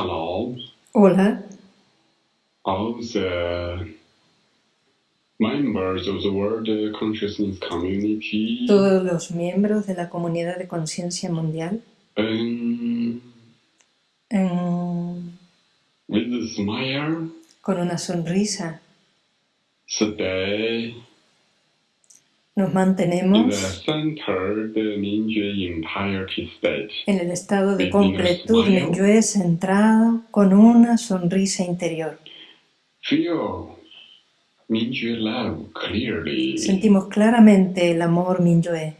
Hello, Hola, all the members of the World Consciousness Community. todos los miembros de la comunidad de conciencia mundial. Um, Mm, with a smile, con una sonrisa stay nos mantenemos Mingyue en el estado de completud Minyue centrado con una sonrisa interior. Feel Mingyue love clearly. Sentimos claramente el amor Minyue.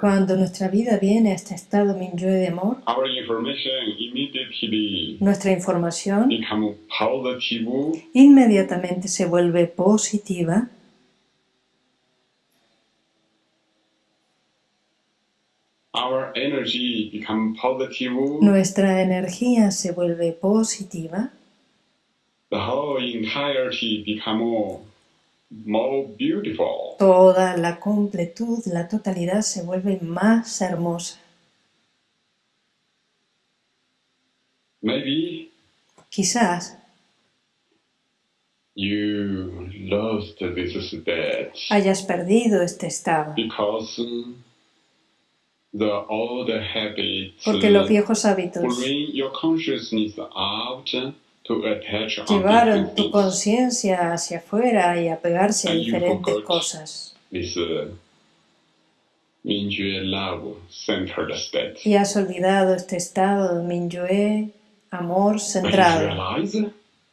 Cuando nuestra vida viene a este estado Minyue de amor, our information immediately nuestra información inmediatamente se vuelve positiva. Our energy become positive. Nuestra energía se vuelve positiva the whole entirety become more, beautiful. Toda la completud, la totalidad se vuelve más hermosa. maybe Quizás. you lost this state hayas perdido este estado, because um, the old habits porque los viejos hábitos bring your consciousness out llevaron tu conciencia hacia afuera y a pegarse a diferentes cosas. Y has olvidado este estado de Minyue, amor centrado.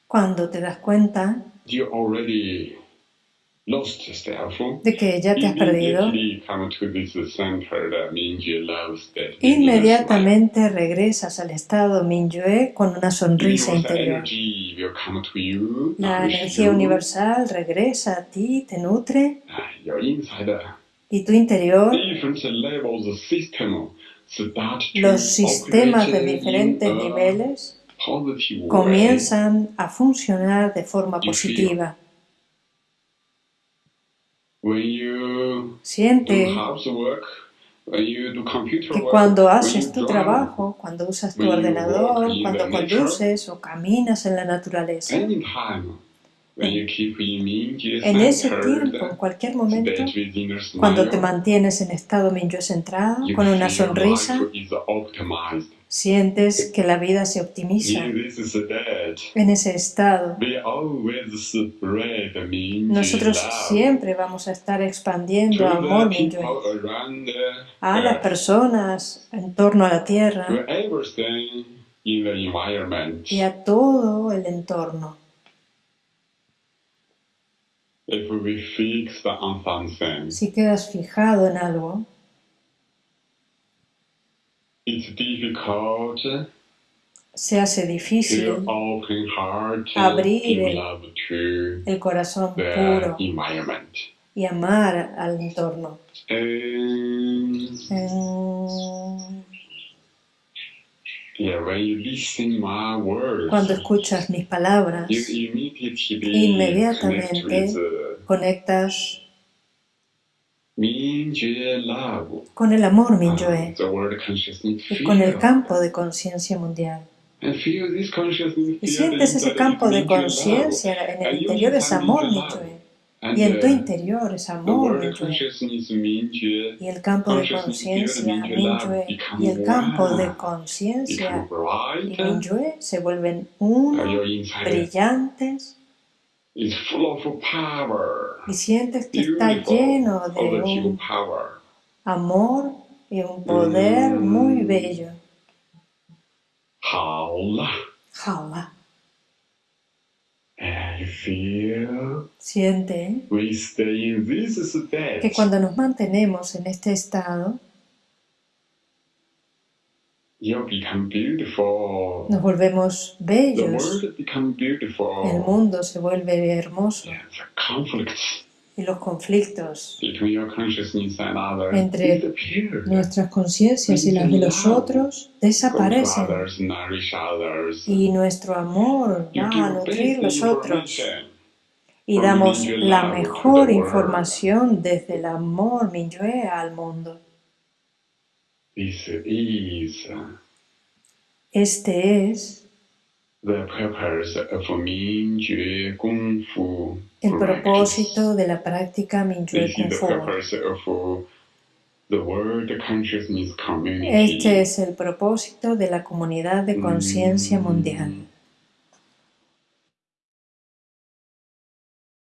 Cuando te das cuenta you already lost yourself, de que ya te has perdido, inmediatamente regresas al estado Minyue con una sonrisa interior. La energía universal regresa a ti, te nutre. Ah, y tu interior, los sistemas de diferentes niveles comienzan a funcionar de forma positiva. When you Siente do housework, when you do computer que work, cuando when haces you tu trabajo, cuando usas tu ordenador, cuando conduces o caminas en la naturaleza, en ese tiempo, en cualquier momento, cuando te mantienes en estado Minyue centrado, con una sonrisa, life is optimized. Sientes que la vida se optimiza. En ese estado, nosotros siempre vamos a estar expandiendo amor a las personas en torno a la tierra y a todo el entorno. Si quedas fijado en algo, se hace difícil Abrir el- el corazón puro y amar al entorno. And yeah, when you listen my words, Cuando escuchas mis palabras, you immediately Inmediatamente connect with the conectas. Con el amor uh, world consciousness y con el campo de conciencia mundial. Y sientes ese campo de Mingyue conciencia, en el you interior es amor Mingyue y en tu uh, interior es amor Mingyue Y el campo de conciencia Minyue y el campo de conciencia y Minyue se vuelven Uh, uno, brillantes y sientes que está lleno de un amor y un poder muy bello. Jaula. Siente que cuando nos mantenemos en este estado, nos volvemos bellos, el mundo se vuelve hermoso. Y los conflictos between your consciousness and others. Entre nuestras conciencias y las de los otros desaparecen. y nuestro amor va a nutrir los otros. y damos la mejor información desde el amor Minyue al mundo. This is Este es the purpose of Mingjue Kung Fu. el propósito de la práctica Minyue This Kung Fu. purpose of the World Consciousness Community. Este es el propósito de la comunidad de conciencia mundial.